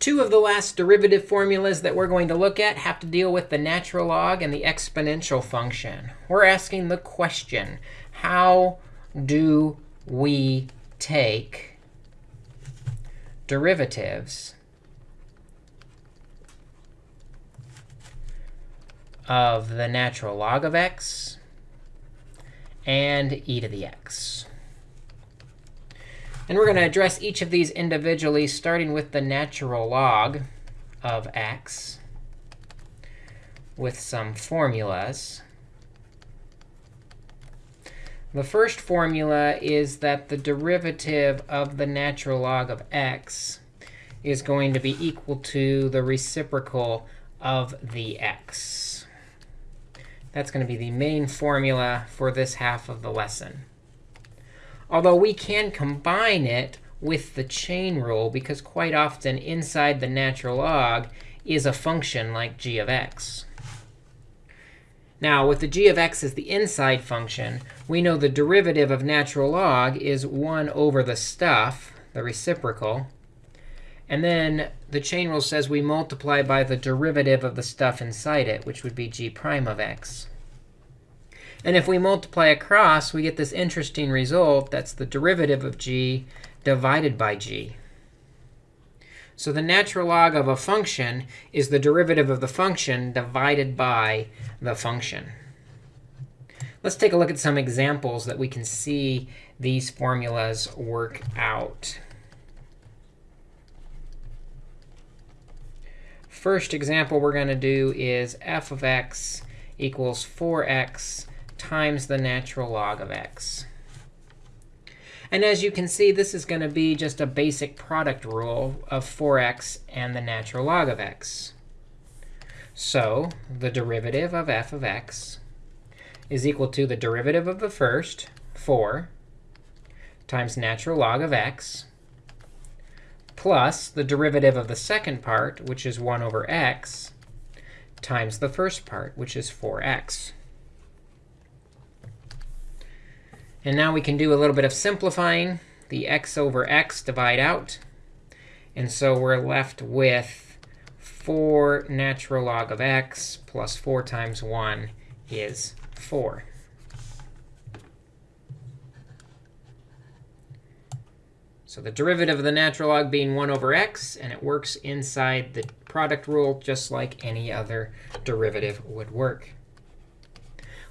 Two of the last derivative formulas that we're going to look at have to deal with the natural log and the exponential function. We're asking the question, how do we take derivatives of the natural log of x and e to the x? And we're going to address each of these individually, starting with the natural log of x with some formulas. The first formula is that the derivative of the natural log of x is going to be equal to the reciprocal of the x. That's going to be the main formula for this half of the lesson. Although we can combine it with the chain rule, because quite often inside the natural log is a function like g of x. Now, with the g of x as the inside function, we know the derivative of natural log is 1 over the stuff, the reciprocal. And then the chain rule says we multiply by the derivative of the stuff inside it, which would be g prime of x. And if we multiply across, we get this interesting result. That's the derivative of g divided by g. So the natural log of a function is the derivative of the function divided by the function. Let's take a look at some examples that we can see these formulas work out. First example we're going to do is f of x equals 4x times the natural log of x. And as you can see, this is going to be just a basic product rule of 4x and the natural log of x. So the derivative of f of x is equal to the derivative of the first, 4, times natural log of x, plus the derivative of the second part, which is 1 over x, times the first part, which is 4x. And now we can do a little bit of simplifying. The x over x divide out. And so we're left with 4 natural log of x plus 4 times 1 is 4. So the derivative of the natural log being 1 over x, and it works inside the product rule just like any other derivative would work.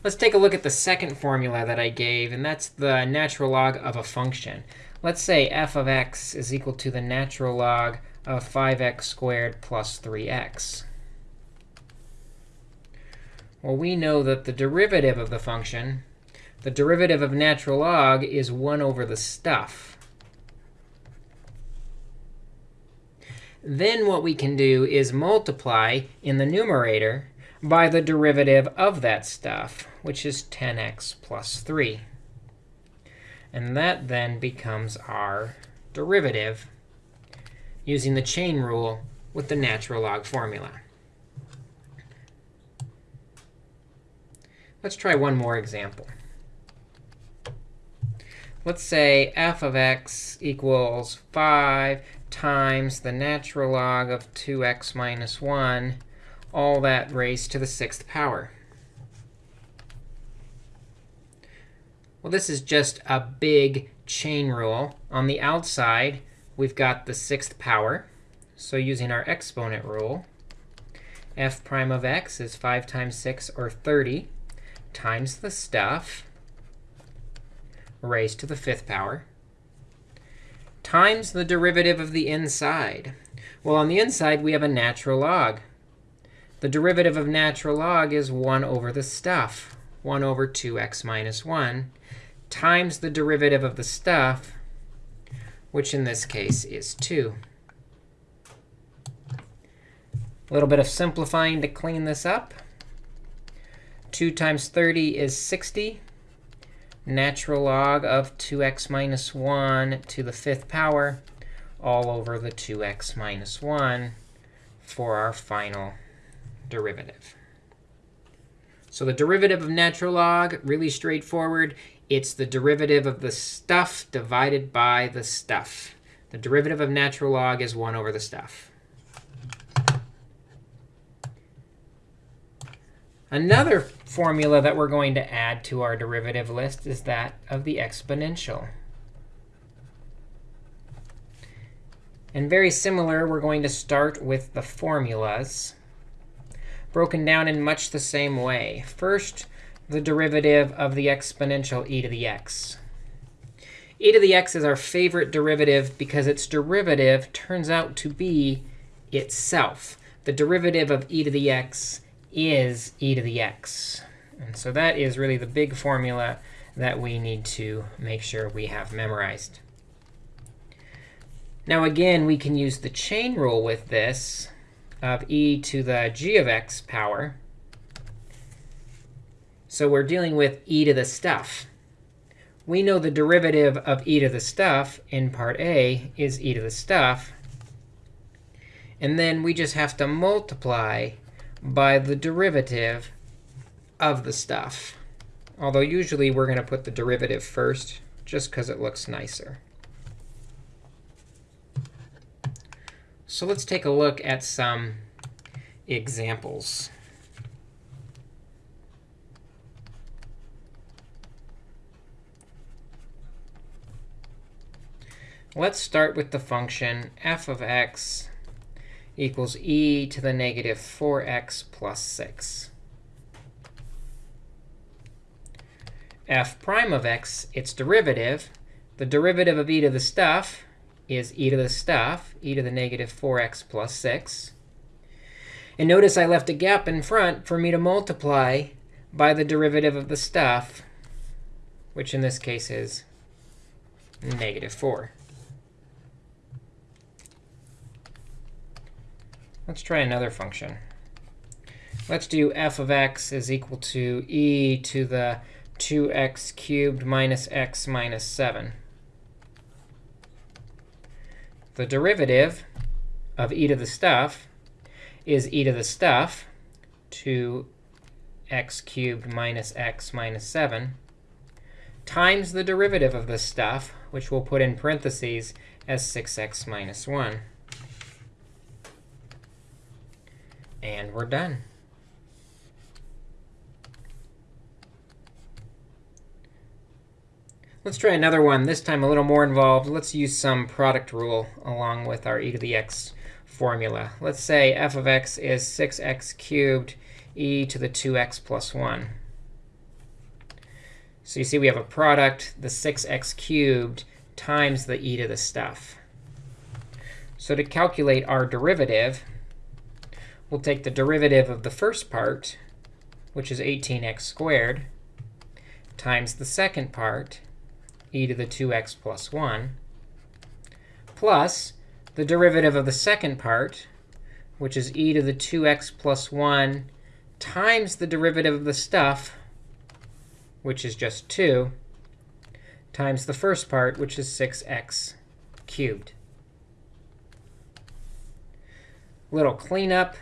Let's take a look at the second formula that I gave, and that's the natural log of a function. Let's say f of x is equal to the natural log of 5x squared plus 3x. Well, we know that the derivative of the function, the derivative of natural log, is 1 over the stuff. Then what we can do is multiply in the numerator by the derivative of that stuff, which is 10x plus 3. And that then becomes our derivative using the chain rule with the natural log formula. Let's try one more example. Let's say f of x equals 5 times the natural log of 2x minus 1 all that raised to the sixth power. Well, this is just a big chain rule. On the outside, we've got the sixth power. So using our exponent rule, f prime of x is 5 times 6, or 30, times the stuff raised to the fifth power, times the derivative of the inside. Well, on the inside, we have a natural log. The derivative of natural log is 1 over the stuff, 1 over 2x minus 1, times the derivative of the stuff, which in this case is 2. A little bit of simplifying to clean this up. 2 times 30 is 60. Natural log of 2x minus 1 to the fifth power all over the 2x minus 1 for our final derivative. So the derivative of natural log, really straightforward. It's the derivative of the stuff divided by the stuff. The derivative of natural log is 1 over the stuff. Another formula that we're going to add to our derivative list is that of the exponential. And very similar, we're going to start with the formulas broken down in much the same way. First, the derivative of the exponential e to the x. e to the x is our favorite derivative because its derivative turns out to be itself. The derivative of e to the x is e to the x. And so that is really the big formula that we need to make sure we have memorized. Now, again, we can use the chain rule with this of e to the g of x power. So we're dealing with e to the stuff. We know the derivative of e to the stuff in part A is e to the stuff. And then we just have to multiply by the derivative of the stuff. Although usually we're going to put the derivative first, just because it looks nicer. So let's take a look at some examples. Let's start with the function f of x equals e to the negative 4x plus 6. f prime of x, its derivative, the derivative of e to the stuff, is e to the stuff, e to the negative 4x plus 6. And notice I left a gap in front for me to multiply by the derivative of the stuff, which in this case is negative 4. Let's try another function. Let's do f of x is equal to e to the 2x cubed minus x minus 7 the derivative of e to the stuff is e to the stuff, to x cubed minus x minus 7, times the derivative of the stuff, which we'll put in parentheses as 6x minus 1. And we're done. Let's try another one, this time a little more involved. Let's use some product rule along with our e to the x formula. Let's say f of x is 6x cubed e to the 2x plus 1. So you see we have a product, the 6x cubed times the e to the stuff. So to calculate our derivative, we'll take the derivative of the first part, which is 18x squared, times the second part, e to the 2x plus 1, plus the derivative of the second part, which is e to the 2x plus 1 times the derivative of the stuff, which is just 2, times the first part, which is 6x cubed. Little cleanup.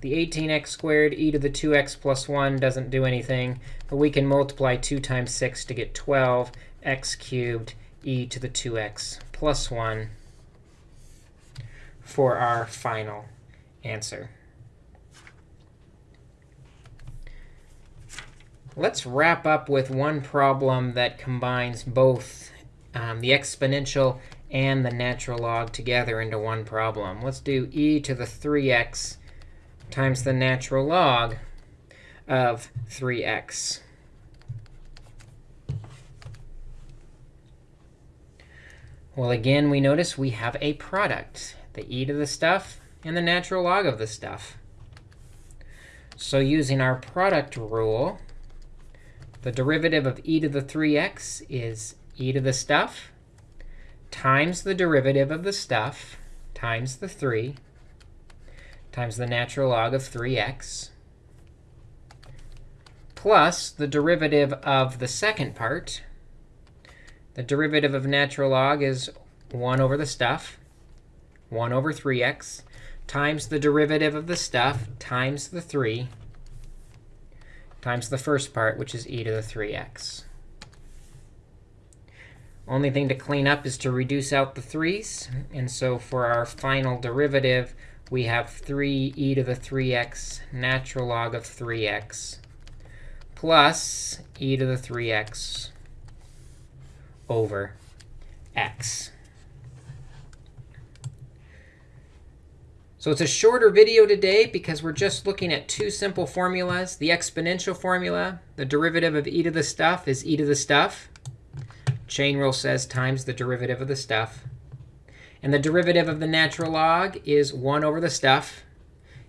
The 18x squared e to the 2x plus 1 doesn't do anything, but we can multiply 2 times 6 to get 12 x cubed e to the 2x plus 1 for our final answer. Let's wrap up with one problem that combines both um, the exponential and the natural log together into one problem. Let's do e to the 3x times the natural log of 3x. Well, again, we notice we have a product, the e to the stuff and the natural log of the stuff. So using our product rule, the derivative of e to the 3x is e to the stuff times the derivative of the stuff times the 3 times the natural log of 3x plus the derivative of the second part, the derivative of natural log is 1 over the stuff, 1 over 3x, times the derivative of the stuff times the 3 times the first part, which is e to the 3x. Only thing to clean up is to reduce out the 3's. And so for our final derivative, we have 3 e to the 3x natural log of 3x plus e to the 3x over x. So it's a shorter video today because we're just looking at two simple formulas. The exponential formula, the derivative of e to the stuff is e to the stuff. Chain rule says times the derivative of the stuff. And the derivative of the natural log is 1 over the stuff.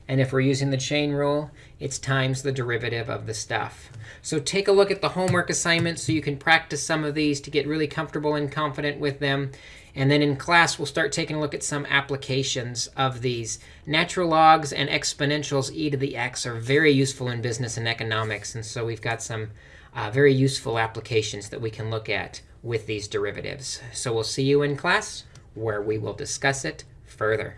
And if we're using the chain rule, it's times the derivative of the stuff. So take a look at the homework assignments so you can practice some of these to get really comfortable and confident with them. And then in class, we'll start taking a look at some applications of these. Natural logs and exponentials e to the x are very useful in business and economics. And so we've got some uh, very useful applications that we can look at with these derivatives. So we'll see you in class where we will discuss it further.